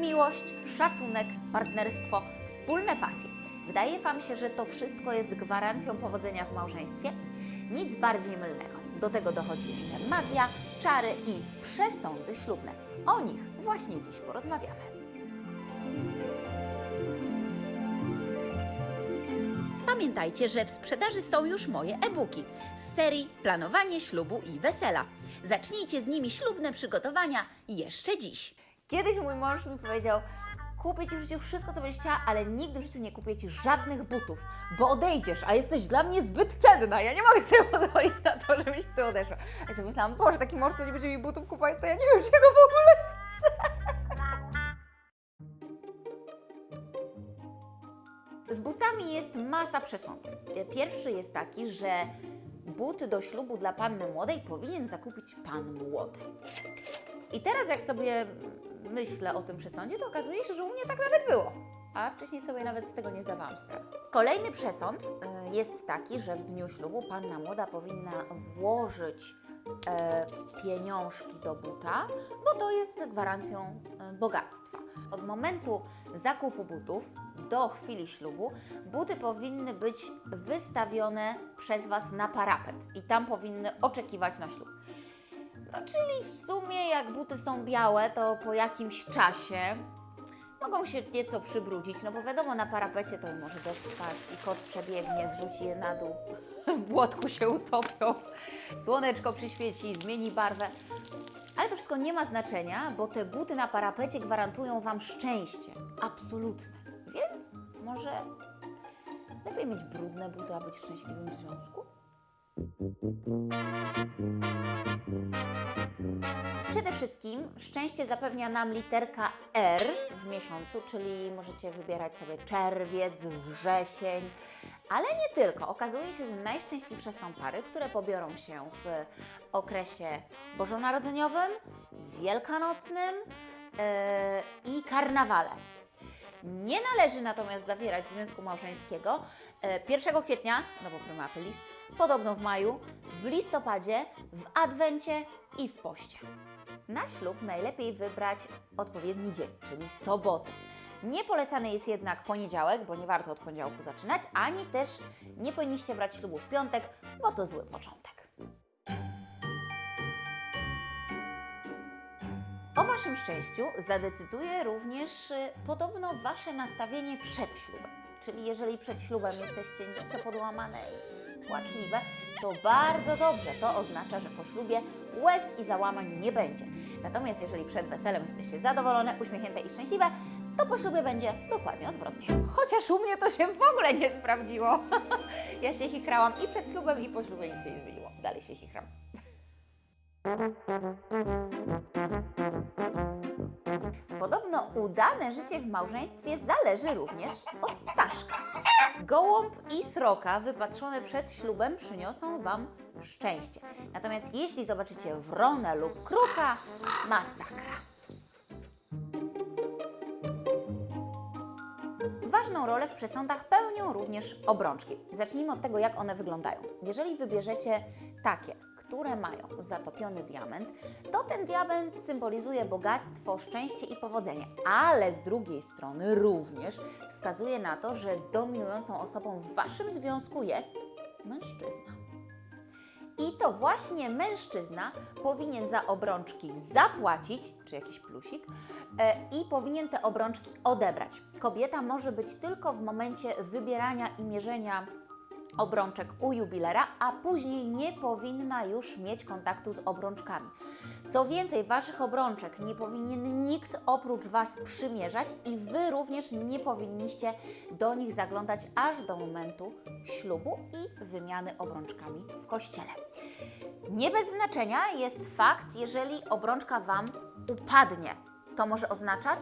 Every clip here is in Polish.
miłość, szacunek, partnerstwo, wspólne pasje. Wydaje Wam się, że to wszystko jest gwarancją powodzenia w małżeństwie? Nic bardziej mylnego. Do tego dochodzi jeszcze magia, czary i przesądy ślubne. O nich właśnie dziś porozmawiamy. Pamiętajcie, że w sprzedaży są już moje e-booki z serii Planowanie ślubu i wesela. Zacznijcie z nimi ślubne przygotowania jeszcze dziś. Kiedyś mój mąż mi powiedział: Kupię Ci w życiu wszystko, co będziesz chciała, ale nigdy w życiu nie kupię Ci żadnych butów, bo odejdziesz, a jesteś dla mnie zbyt cenna. Ja nie mogę sobie pozwolić na to, żebyś Ty odeszła. A ja sobie myślałam, Boże, taki mąż, co nie będzie mi butów kupować, to ja nie wiem, czego w ogóle chcę. Z butami jest masa przesądów. Pierwszy jest taki, że buty do ślubu dla panny młodej powinien zakupić pan młody. I teraz jak sobie myślę o tym przesądzie, to okazuje się, że u mnie tak nawet było. A wcześniej sobie nawet z tego nie zdawałam sprawy. Kolejny przesąd y, jest taki, że w dniu ślubu panna młoda powinna włożyć e, pieniążki do buta, bo to jest gwarancją e, bogactwa. Od momentu zakupu butów do chwili ślubu buty powinny być wystawione przez Was na parapet i tam powinny oczekiwać na ślub. No, czyli w sumie jak buty są białe, to po jakimś czasie mogą się nieco przybrudzić, no bo wiadomo, na parapecie to może deszcz spaść i kot przebiegnie, zrzuci je na dół, w błotku się utopią, słoneczko przyświeci, zmieni barwę. Ale to wszystko nie ma znaczenia, bo te buty na parapecie gwarantują Wam szczęście, absolutne. Więc może lepiej mieć brudne buty, a być szczęśliwym w związku? Przede wszystkim szczęście zapewnia nam literka R w miesiącu, czyli możecie wybierać sobie czerwiec, wrzesień, ale nie tylko. Okazuje się, że najszczęśliwsze są pary, które pobiorą się w okresie bożonarodzeniowym, wielkanocnym yy, i karnawale. Nie należy natomiast zawierać związku małżeńskiego e, 1 kwietnia, no bo prima aprilis, podobno w maju, w listopadzie, w adwencie i w poście. Na ślub najlepiej wybrać odpowiedni dzień, czyli sobotę. Nie polecany jest jednak poniedziałek, bo nie warto od poniedziałku zaczynać, ani też nie powinniście brać ślubu w piątek, bo to zły początek. O Waszym szczęściu zadecyduje również y, podobno Wasze nastawienie przed ślubem. Czyli jeżeli przed ślubem jesteście nieco podłamane i płaczliwe, to bardzo dobrze. To oznacza, że po ślubie łez i załamań nie będzie. Natomiast jeżeli przed weselem jesteście zadowolone, uśmiechnięte i szczęśliwe, to po ślubie będzie dokładnie odwrotnie. Chociaż u mnie to się w ogóle nie sprawdziło. ja się chikrałam i przed ślubem, i po ślubie nic się nie zmieniło. Dalej się chichram. Podobno udane życie w małżeństwie zależy również od ptaszka. Gołąb i sroka wypatrzone przed ślubem przyniosą Wam szczęście. Natomiast jeśli zobaczycie wronę lub kruka, masakra. Ważną rolę w przesądach pełnią również obrączki. Zacznijmy od tego, jak one wyglądają. Jeżeli wybierzecie takie, które mają zatopiony diament, to ten diament symbolizuje bogactwo, szczęście i powodzenie, ale z drugiej strony również wskazuje na to, że dominującą osobą w Waszym związku jest mężczyzna. I to właśnie mężczyzna powinien za obrączki zapłacić, czy jakiś plusik, e, i powinien te obrączki odebrać. Kobieta może być tylko w momencie wybierania i mierzenia obrączek u jubilera, a później nie powinna już mieć kontaktu z obrączkami. Co więcej, Waszych obrączek nie powinien nikt oprócz Was przymierzać i Wy również nie powinniście do nich zaglądać aż do momentu ślubu i wymiany obrączkami w kościele. Nie bez znaczenia jest fakt, jeżeli obrączka Wam upadnie. To może oznaczać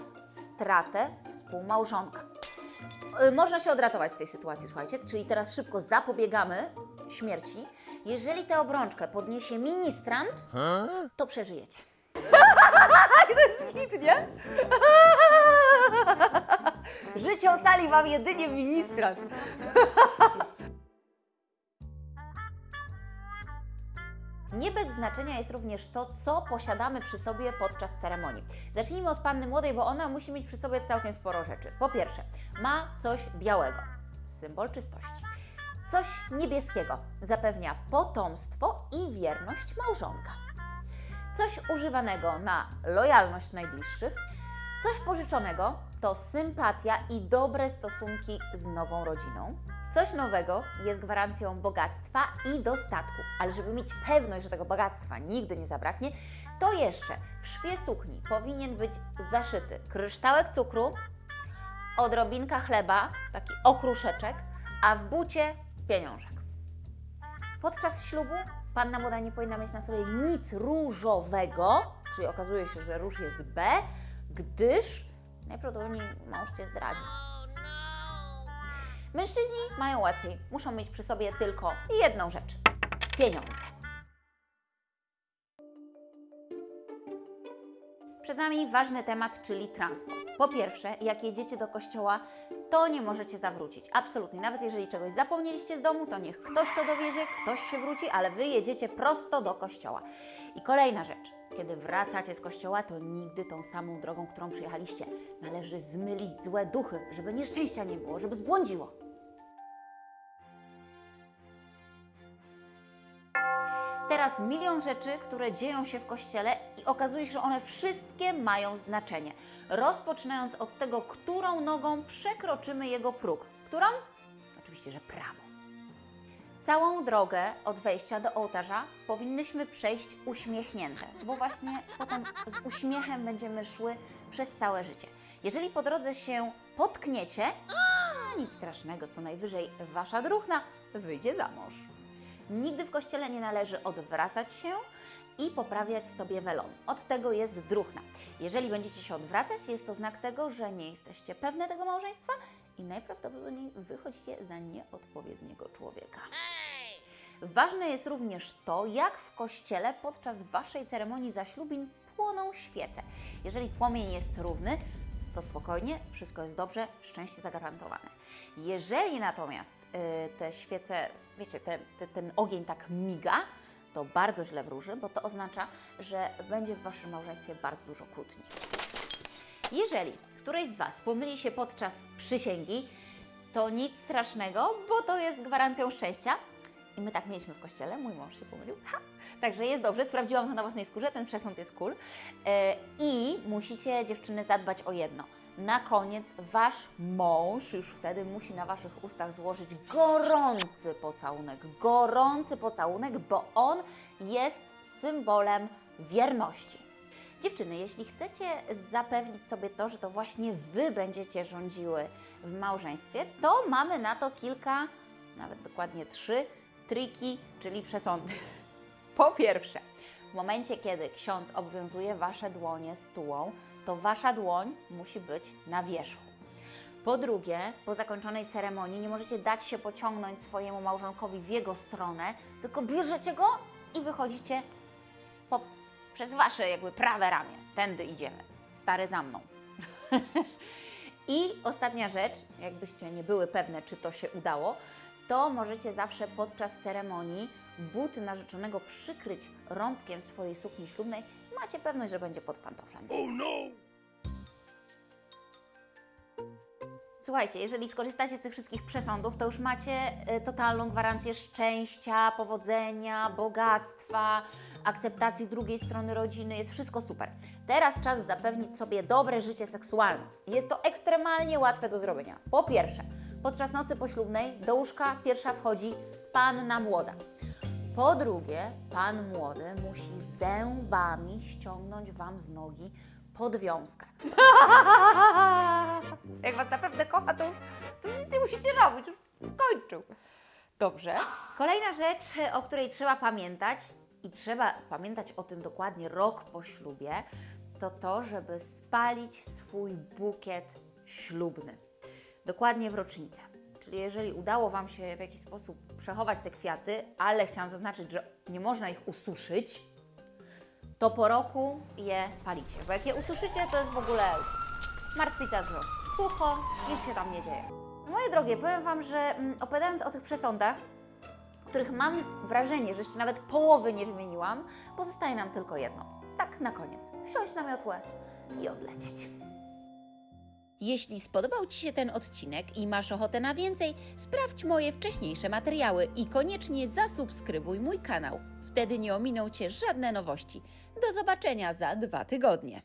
stratę współmałżonka. Y, Można się odratować z tej sytuacji, słuchajcie, czyli teraz szybko zapobiegamy śmierci. Jeżeli tę obrączkę podniesie ministrant, to przeżyjecie. to jest hit, nie? Życie ocali Wam jedynie ministrant. Nie bez znaczenia jest również to, co posiadamy przy sobie podczas ceremonii. Zacznijmy od panny młodej, bo ona musi mieć przy sobie całkiem sporo rzeczy. Po pierwsze, ma coś białego, symbol czystości. Coś niebieskiego zapewnia potomstwo i wierność małżonka. Coś używanego na lojalność najbliższych. Coś pożyczonego to sympatia i dobre stosunki z nową rodziną. Coś nowego jest gwarancją bogactwa i dostatku, ale żeby mieć pewność, że tego bogactwa nigdy nie zabraknie, to jeszcze w szwie sukni powinien być zaszyty kryształek cukru, odrobinka chleba, taki okruszeczek, a w bucie pieniążek. Podczas ślubu panna młoda nie powinna mieć na sobie nic różowego, czyli okazuje się, że róż jest B, gdyż najprawdopodobniej mąż Cię zdradzi. Mężczyźni mają łatwiej, muszą mieć przy sobie tylko jedną rzecz pieniądze. Przed nami ważny temat, czyli transport. Po pierwsze, jak jedziecie do kościoła, to nie możecie zawrócić. Absolutnie. Nawet jeżeli czegoś zapomnieliście z domu, to niech ktoś to dowiezie, ktoś się wróci, ale wy jedziecie prosto do kościoła. I kolejna rzecz. Kiedy wracacie z kościoła, to nigdy tą samą drogą, którą przyjechaliście. Należy zmylić złe duchy, żeby nieszczęścia nie było, żeby zbłądziło. Teraz milion rzeczy, które dzieją się w kościele i okazuje się, że one wszystkie mają znaczenie. Rozpoczynając od tego, którą nogą przekroczymy jego próg. Którą? Oczywiście, że prawą. Całą drogę od wejścia do ołtarza powinnyśmy przejść uśmiechnięte, bo właśnie potem z uśmiechem będziemy szły przez całe życie. Jeżeli po drodze się potkniecie, nic strasznego, co najwyżej wasza druhna wyjdzie za mąż. Nigdy w kościele nie należy odwracać się i poprawiać sobie welon. Od tego jest druhna. Jeżeli będziecie się odwracać, jest to znak tego, że nie jesteście pewne tego małżeństwa i najprawdopodobniej wychodzicie za nieodpowiedniego człowieka. Ważne jest również to, jak w kościele podczas Waszej ceremonii zaślubin płoną świece. Jeżeli płomień jest równy, to spokojnie, wszystko jest dobrze, szczęście zagwarantowane. Jeżeli natomiast y, te świece, wiecie, te, te, ten ogień tak miga, to bardzo źle wróży, bo to oznacza, że będzie w Waszym małżeństwie bardzo dużo kłótni. Jeżeli któreś z Was pomyli się podczas przysięgi, to nic strasznego, bo to jest gwarancją szczęścia. I my tak mieliśmy w kościele, mój mąż się pomylił. Ha! Także jest dobrze, sprawdziłam to na własnej skórze, ten przesąd jest cool. E, I musicie, dziewczyny, zadbać o jedno. Na koniec Wasz mąż już wtedy musi na Waszych ustach złożyć gorący pocałunek. Gorący pocałunek, bo on jest symbolem wierności. Dziewczyny, jeśli chcecie zapewnić sobie to, że to właśnie Wy będziecie rządziły w małżeństwie, to mamy na to kilka, nawet dokładnie trzy triki, czyli przesądy. Po pierwsze, w momencie, kiedy ksiądz obwiązuje Wasze dłonie stułą, to Wasza dłoń musi być na wierzchu. Po drugie, po zakończonej ceremonii nie możecie dać się pociągnąć swojemu małżonkowi w jego stronę, tylko bierzecie go i wychodzicie po, przez Wasze jakby prawe ramię. Tędy idziemy. Stary za mną. I ostatnia rzecz, jakbyście nie były pewne, czy to się udało, to możecie zawsze podczas ceremonii buty narzeczonego przykryć rąbkiem swojej sukni ślubnej. Macie pewność, że będzie pod pantoflem. Słuchajcie, jeżeli skorzystacie z tych wszystkich przesądów, to już macie y, totalną gwarancję szczęścia, powodzenia, bogactwa, akceptacji drugiej strony rodziny. Jest wszystko super. Teraz czas zapewnić sobie dobre życie seksualne. Jest to ekstremalnie łatwe do zrobienia. Po pierwsze, podczas nocy poślubnej do łóżka pierwsza wchodzi panna młoda. Po drugie, pan młody musi zębami ściągnąć Wam z nogi podwiązkę. Jak Was naprawdę kocha, to już, to już nic nie musicie robić, już skończył. Dobrze. Kolejna rzecz, o której trzeba pamiętać i trzeba pamiętać o tym dokładnie rok po ślubie, to to, żeby spalić swój bukiet ślubny. Dokładnie w rocznicę. Czyli jeżeli udało Wam się w jakiś sposób przechować te kwiaty, ale chciałam zaznaczyć, że nie można ich ususzyć, to po roku je palicie. Bo jak je ususzycie, to jest w ogóle już martwica zło. Sucho, nic się tam nie dzieje. Moje drogie, powiem Wam, że mm, opowiadając o tych przesądach, których mam wrażenie, że jeszcze nawet połowy nie wymieniłam, pozostaje nam tylko jedno. Tak na koniec. Wsiąść na miotłę i odlecieć. Jeśli spodobał Ci się ten odcinek i masz ochotę na więcej, sprawdź moje wcześniejsze materiały i koniecznie zasubskrybuj mój kanał. Wtedy nie ominą Cię żadne nowości. Do zobaczenia za dwa tygodnie.